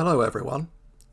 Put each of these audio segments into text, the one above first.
Hello everyone,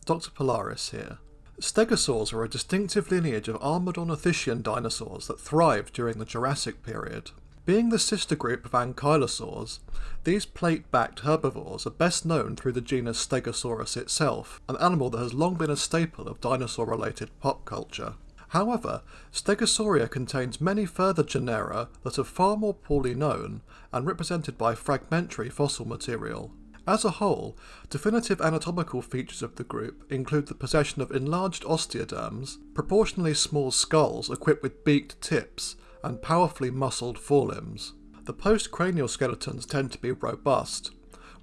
Dr. Polaris here. Stegosaurs are a distinctive lineage of armoured ornithischian dinosaurs that thrived during the Jurassic period. Being the sister group of ankylosaurs, these plate-backed herbivores are best known through the genus Stegosaurus itself, an animal that has long been a staple of dinosaur-related pop culture. However, Stegosauria contains many further genera that are far more poorly known and represented by fragmentary fossil material. As a whole, definitive anatomical features of the group include the possession of enlarged osteoderms, proportionally small skulls equipped with beaked tips, and powerfully muscled forelimbs. The postcranial skeletons tend to be robust,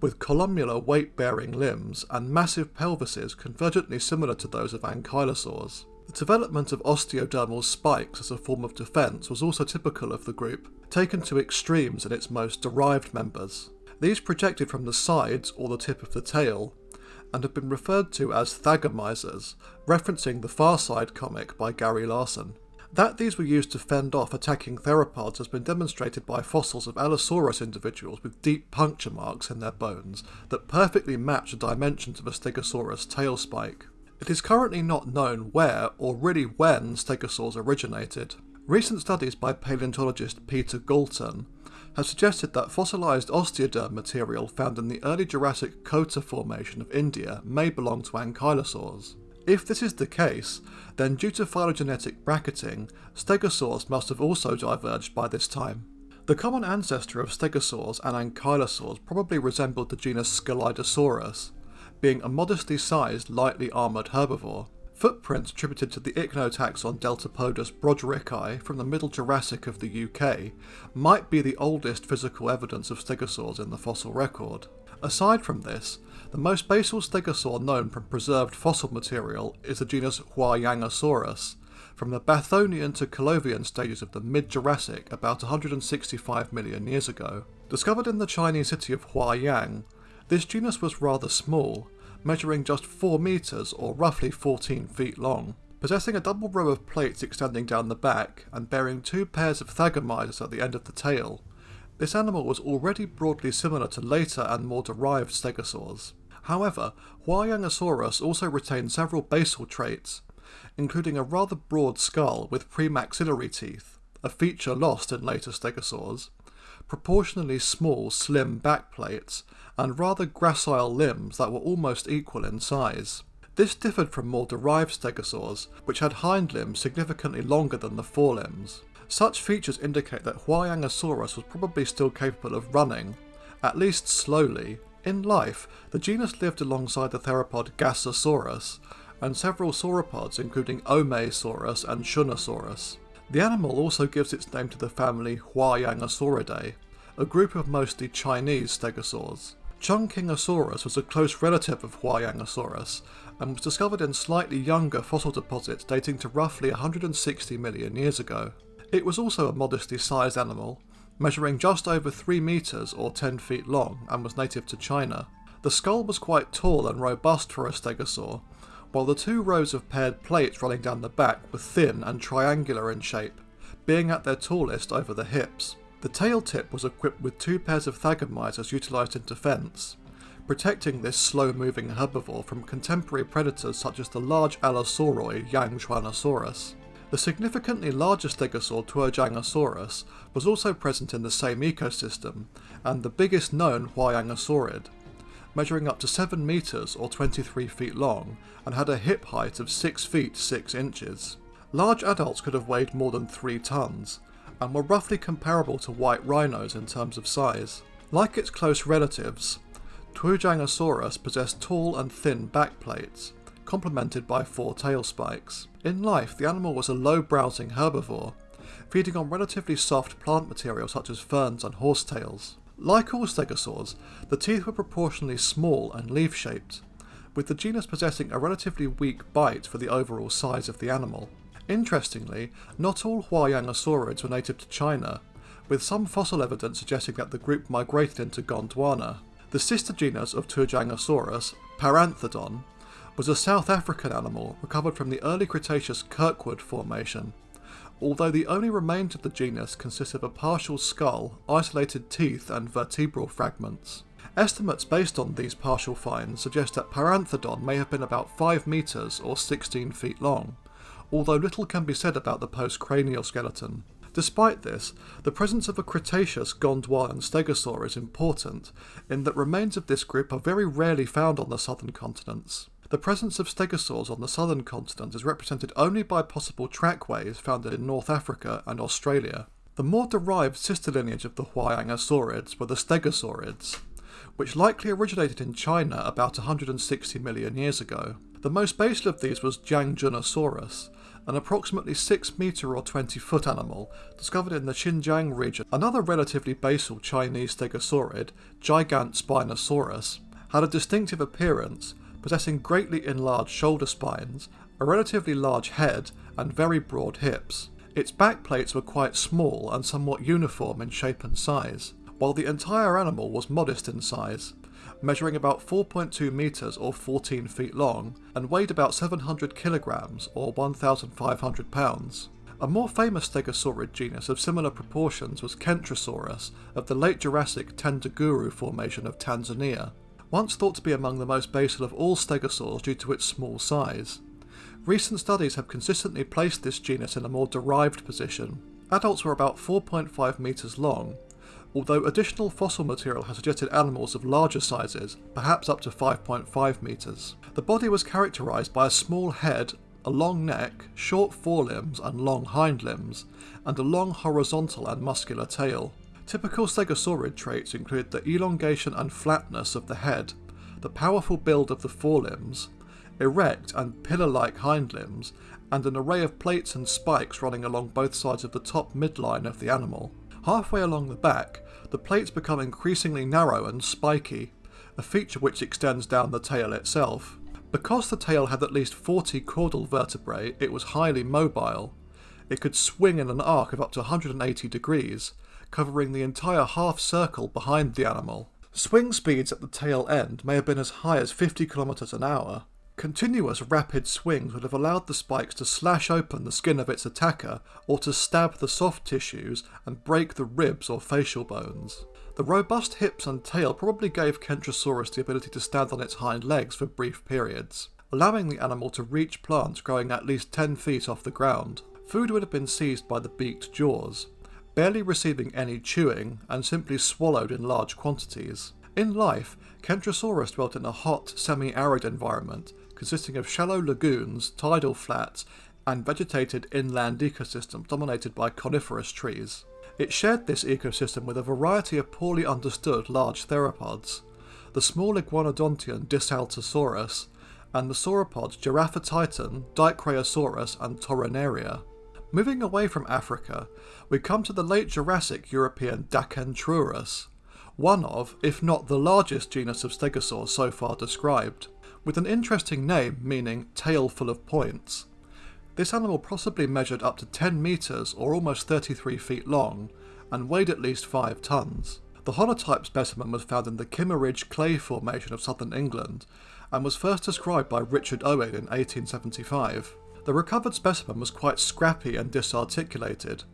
with columnar weight-bearing limbs and massive pelvises convergently similar to those of ankylosaurs. The development of osteodermal spikes as a form of defence was also typical of the group, taken to extremes in its most derived members. These projected from the sides or the tip of the tail, and have been referred to as thagomisers, referencing the Far Side comic by Gary Larson. That these were used to fend off attacking theropods has been demonstrated by fossils of Allosaurus individuals with deep puncture marks in their bones that perfectly match the dimensions of a Stegosaurus tail spike. It is currently not known where or really when stegosaurs originated. Recent studies by paleontologist Peter Galton have suggested that fossilised osteoderm material found in the early Jurassic Kota Formation of India may belong to ankylosaurs. If this is the case, then due to phylogenetic bracketing, stegosaurs must have also diverged by this time. The common ancestor of stegosaurs and ankylosaurs probably resembled the genus Scelidosaurus, being a modestly sized, lightly armoured herbivore. Footprints attributed to the ichnotaxon Deltapodus broderickii from the Middle Jurassic of the UK might be the oldest physical evidence of stegosaurs in the fossil record. Aside from this, the most basal stegosaur known from preserved fossil material is the genus Huayangosaurus, from the Bathonian to Callovian stages of the mid-Jurassic about 165 million years ago. Discovered in the Chinese city of Huayang, this genus was rather small, measuring just 4 metres or roughly 14 feet long. Possessing a double row of plates extending down the back and bearing two pairs of thagomisers at the end of the tail, this animal was already broadly similar to later and more derived stegosaurs. However, Huayangosaurus also retained several basal traits, including a rather broad skull with premaxillary teeth, a feature lost in later stegosaurs, proportionally small slim backplates, and rather gracile limbs that were almost equal in size. This differed from more derived stegosaurs, which had hind limbs significantly longer than the forelimbs. Such features indicate that Huayangosaurus was probably still capable of running, at least slowly. In life, the genus lived alongside the theropod Gasosaurus, and several sauropods including Omeisaurus and Shunosaurus. The animal also gives its name to the family Huayangosauridae, a group of mostly Chinese stegosaurs. Chungkingosaurus was a close relative of Huayangosaurus and was discovered in slightly younger fossil deposits dating to roughly 160 million years ago. It was also a modestly sized animal, measuring just over 3 metres or 10 feet long and was native to China. The skull was quite tall and robust for a stegosaur, while the two rows of paired plates running down the back were thin and triangular in shape, being at their tallest over the hips. The tail tip was equipped with two pairs of thagomisers utilised in defence, protecting this slow-moving herbivore from contemporary predators such as the large Allosauroid Yangchuanosaurus. The significantly larger stegosaur Tuojiangosaurus was also present in the same ecosystem, and the biggest known Huayangosaurid, measuring up to 7 metres or 23 feet long and had a hip height of 6 feet 6 inches. Large adults could have weighed more than 3 tonnes, and were roughly comparable to white rhinos in terms of size. Like its close relatives, Tuojiangosaurus possessed tall and thin backplates, complemented by four tail spikes. In life, the animal was a low-browsing herbivore, feeding on relatively soft plant material such as ferns and horsetails. Like all stegosaurs, the teeth were proportionally small and leaf-shaped, with the genus possessing a relatively weak bite for the overall size of the animal. Interestingly, not all Huayangosaurids were native to China, with some fossil evidence suggesting that the group migrated into Gondwana. The sister genus of Tuojiangosaurus, Paranthodon, was a South African animal recovered from the early Cretaceous Kirkwood Formation, although the only remains of the genus consist of a partial skull, isolated teeth and vertebral fragments. Estimates based on these partial finds suggest that Paranthodon may have been about 5 metres or 16 feet long, although little can be said about the postcranial skeleton. Despite this, the presence of a Cretaceous Gondwanan stegosaur is important, in that remains of this group are very rarely found on the southern continents. The presence of stegosaurs on the southern continent is represented only by possible trackways found in North Africa and Australia. The more derived sister lineage of the Huayangosaurids were the Stegosaurids, which likely originated in China about 160 million years ago. The most basal of these was Jiangjunosaurus, an approximately 6 metre or 20 foot animal discovered in the Xinjiang region. Another relatively basal Chinese stegosaurid, Gigantspinosaurus, had a distinctive appearance, possessing greatly enlarged shoulder spines, a relatively large head, and very broad hips. Its back plates were quite small and somewhat uniform in shape and size, while the entire animal was modest in size, measuring about 4.2 metres or 14 feet long, and weighed about 700 kilograms or 1,500 pounds. A more famous stegosaurid genus of similar proportions was Kentrosaurus of the late Jurassic Tendaguru formation of Tanzania, once thought to be among the most basal of all stegosaurs due to its small size. Recent studies have consistently placed this genus in a more derived position. Adults were about 4.5 metres long, although additional fossil material has suggested animals of larger sizes, perhaps up to 5.5 metres. The body was characterised by a small head, a long neck, short forelimbs and long hind limbs, and a long horizontal and muscular tail. Typical stegosaurid traits include the elongation and flatness of the head, the powerful build of the forelimbs, erect and pillar-like hind limbs, and an array of plates and spikes running along both sides of the top midline of the animal. Halfway along the back, the plates become increasingly narrow and spiky, a feature which extends down the tail itself. Because the tail had at least 40 caudal vertebrae, it was highly mobile. It could swing in an arc of up to 180 degrees, covering the entire half circle behind the animal. Swing speeds at the tail end may have been as high as 50 kilometers an hour, Continuous rapid swings would have allowed the spikes to slash open the skin of its attacker or to stab the soft tissues and break the ribs or facial bones. The robust hips and tail probably gave Kentrosaurus the ability to stand on its hind legs for brief periods, allowing the animal to reach plants growing at least 10 feet off the ground. Food would have been seized by the beaked jaws, barely receiving any chewing and simply swallowed in large quantities. In life, Kentrosaurus dwelt in a hot, semi-arid environment consisting of shallow lagoons, tidal flats, and vegetated inland ecosystems dominated by coniferous trees. It shared this ecosystem with a variety of poorly understood large theropods, the small iguanodontian Dysalotosaurus, and the sauropods Giraffatitan, Dicraeosaurus, and Tornieria. Moving away from Africa, we come to the late Jurassic European Dacentrurus, one of, if not the largest genus of stegosaurs so far described with an interesting name meaning tail full of points. This animal possibly measured up to 10 metres or almost 33 feet long, and weighed at least 5 tonnes. The holotype specimen was found in the Kimmeridge Clay Formation of southern England, and was first described by Richard Owen in 1875. The recovered specimen was quite scrappy and disarticulated,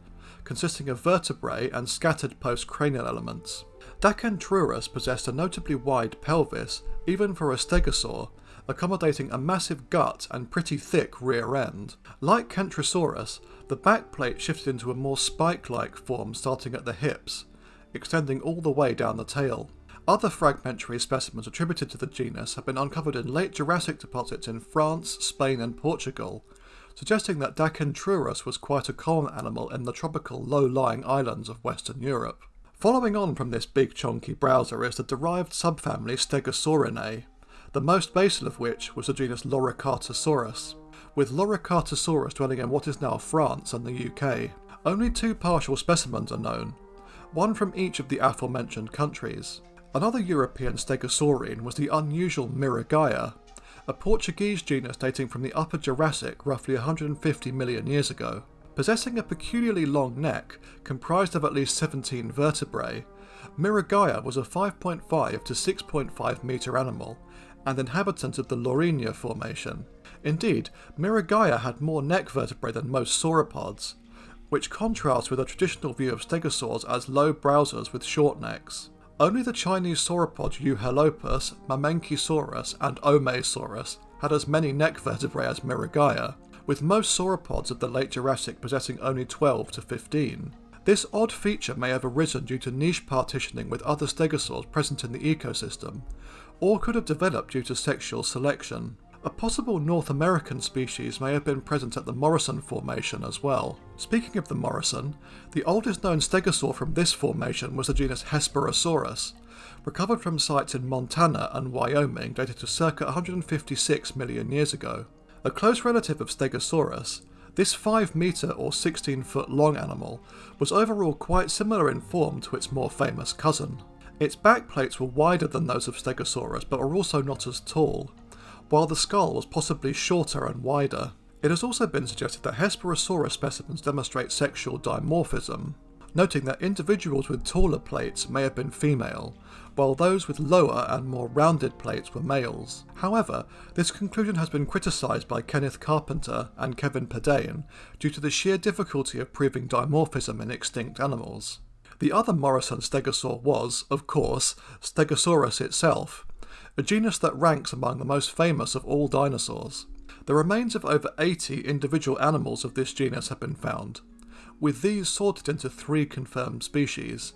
consisting of vertebrae and scattered postcranial elements. Dacentrurus possessed a notably wide pelvis, even for a stegosaur, accommodating a massive gut and pretty thick rear end. Like Kentrosaurus, the back plate shifted into a more spike-like form starting at the hips, extending all the way down the tail. Other fragmentary specimens attributed to the genus have been uncovered in late Jurassic deposits in France, Spain and Portugal, suggesting that Dacentrurus was quite a common animal in the tropical low-lying islands of Western Europe. Following on from this big chunky browser is the derived subfamily Stegosaurinae, the most basal of which was the genus Loricatosaurus, with Loricatosaurus dwelling in what is now France and the UK. Only two partial specimens are known, one from each of the aforementioned countries. Another European stegosaurine was the unusual Miragaia, a Portuguese genus dating from the Upper Jurassic roughly 150 million years ago. Possessing a peculiarly long neck, comprised of at least 17 vertebrae, Miragaia was a 5.5 to 6.5 metre animal and inhabitant of the Lourinhã Formation. Indeed, Miragaia had more neck vertebrae than most sauropods, which contrasts with a traditional view of stegosaurs as low browsers with short necks. Only the Chinese sauropod Euhelopus, Mamenchisaurus, and Omeisaurus had as many neck vertebrae as Miragaia, with most sauropods of the late Jurassic possessing only 12 to 15. This odd feature may have arisen due to niche partitioning with other stegosaurs present in the ecosystem, or could have developed due to sexual selection. A possible North American species may have been present at the Morrison Formation as well. Speaking of the Morrison, the oldest known stegosaur from this formation was the genus Hesperosaurus, recovered from sites in Montana and Wyoming dated to circa 156 million years ago. A close relative of Stegosaurus, this 5 metre or 16 foot long animal was overall quite similar in form to its more famous cousin. Its backplates were wider than those of Stegosaurus but were also not as tall, while the skull was possibly shorter and wider. It has also been suggested that Hesperosaurus specimens demonstrate sexual dimorphism, noting that individuals with taller plates may have been female, while those with lower and more rounded plates were males. However, this conclusion has been criticised by Kenneth Carpenter and Kevin Padian due to the sheer difficulty of proving dimorphism in extinct animals. The other Morrison stegosaur was, of course, Stegosaurus itself, a genus that ranks among the most famous of all dinosaurs. The remains of over 80 individual animals of this genus have been found, with these sorted into three confirmed species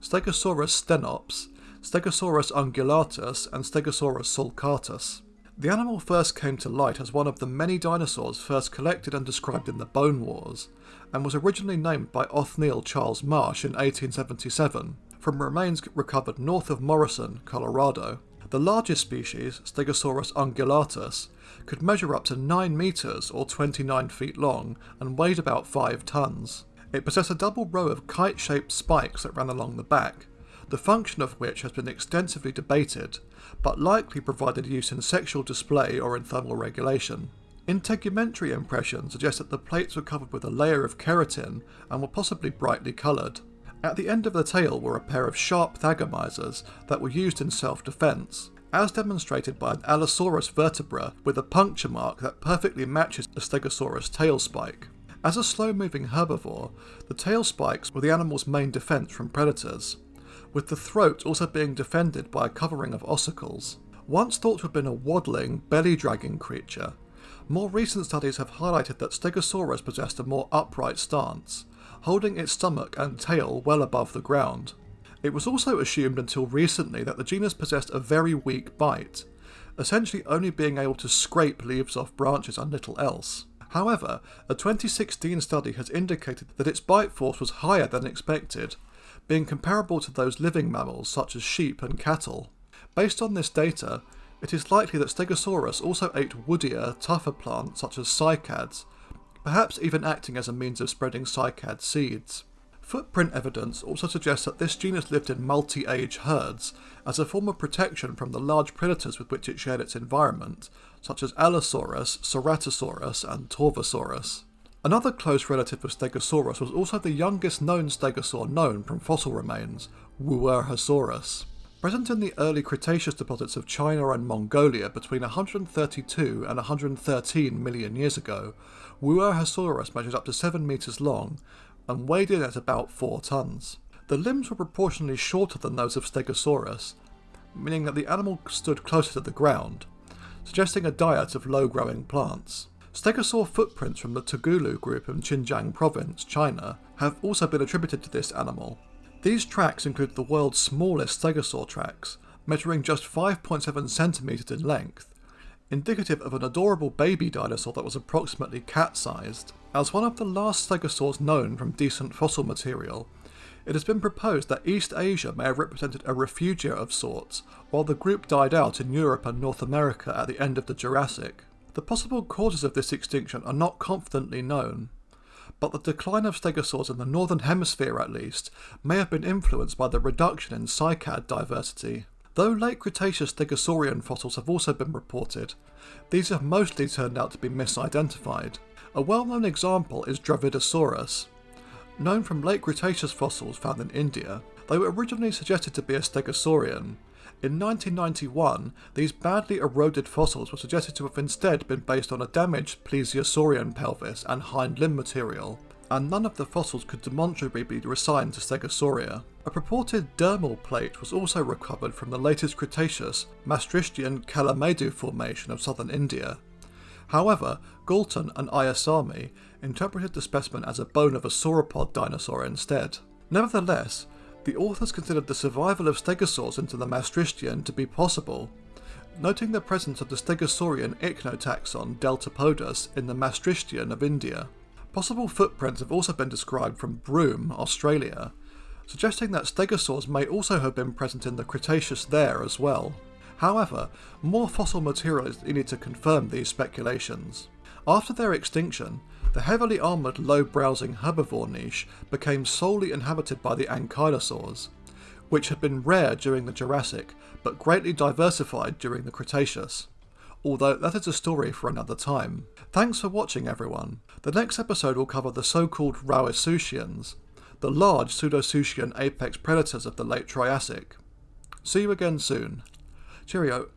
Stegosaurus stenops, Stegosaurus ungulatus, and Stegosaurus sulcatus. The animal first came to light as one of the many dinosaurs first collected and described in the Bone Wars, and was originally named by Othniel Charles Marsh in 1877, from remains recovered north of Morrison, Colorado. The largest species, Stegosaurus ungulatus, could measure up to 9 metres or 29 feet long and weighed about 5 tonnes. It possessed a double row of kite shaped spikes that ran along the back, the function of which has been extensively debated, but likely provided use in sexual display or in thermal regulation. Integumentary impressions suggest that the plates were covered with a layer of keratin and were possibly brightly coloured. At the end of the tail were a pair of sharp thagomisers that were used in self-defence, as demonstrated by an Allosaurus vertebra with a puncture mark that perfectly matches the Stegosaurus tail spike. As a slow-moving herbivore, the tail spikes were the animal's main defence from predators, with the throat also being defended by a covering of ossicles. Once thought to have been a waddling, belly-dragging creature, more recent studies have highlighted that Stegosaurus possessed a more upright stance, holding its stomach and tail well above the ground. It was also assumed until recently that the genus possessed a very weak bite, essentially only being able to scrape leaves off branches and little else. However, a 2016 study has indicated that its bite force was higher than expected, being comparable to those living mammals such as sheep and cattle. Based on this data, it is likely that Stegosaurus also ate woodier, tougher plants such as cycads, perhaps even acting as a means of spreading cycad seeds. Footprint evidence also suggests that this genus lived in multi-age herds as a form of protection from the large predators with which it shared its environment, such as Allosaurus, Ceratosaurus, and Torvosaurus. Another close relative of Stegosaurus was also the youngest known stegosaur known from fossil remains, Wuerhosaurus. Present in the early Cretaceous deposits of China and Mongolia between 132 and 113 million years ago, Wuerhosaurus measured up to 7 metres long and weighed in at about 4 tonnes. The limbs were proportionally shorter than those of Stegosaurus, meaning that the animal stood closer to the ground, suggesting a diet of low-growing plants. Stegosaur footprints from the Tugulu group in Xinjiang province, China, have also been attributed to this animal. These tracks include the world's smallest stegosaur tracks, measuring just 5.7 centimeters in length, indicative of an adorable baby dinosaur that was approximately cat-sized. As one of the last stegosaurs known from decent fossil material, it has been proposed that East Asia may have represented a refugia of sorts, while the group died out in Europe and North America at the end of the Jurassic. The possible causes of this extinction are not confidently known, but the decline of stegosaurs in the northern hemisphere at least may have been influenced by the reduction in cycad diversity. Though late Cretaceous stegosaurian fossils have also been reported, these have mostly turned out to be misidentified. A well-known example is Dravidosaurus. Known from late Cretaceous fossils found in India, they were originally suggested to be a stegosaurian. In 1991, these badly eroded fossils were suggested to have instead been based on a damaged plesiosaurian pelvis and hind limb material. and none of the fossils could demonstrably be assigned to Stegosauria. A purported dermal plate was also recovered from the latest Cretaceous Maastrichtian Kallamedu formation of southern India. However, Galton and Ayyasami interpreted the specimen as a bone of a sauropod dinosaur instead. Nevertheless, the authors considered the survival of stegosaurs into the Maastrichtian to be possible, noting the presence of the Stegosaurian ichnotaxon Deltapodus in the Maastrichtian of India. Possible footprints have also been described from Broome, Australia, suggesting that stegosaurs may also have been present in the Cretaceous there as well. However, more fossil material is needed to confirm these speculations. After their extinction, the heavily armoured low-browsing herbivore niche became solely inhabited by the ankylosaurs, which had been rare during the Jurassic but greatly diversified during the Cretaceous. Although that is a story for another time. Thanks for watching everyone. The next episode will cover the so-called Rauisuchians, the large pseudosuchian apex predators of the late Triassic. See you again soon. Cheerio.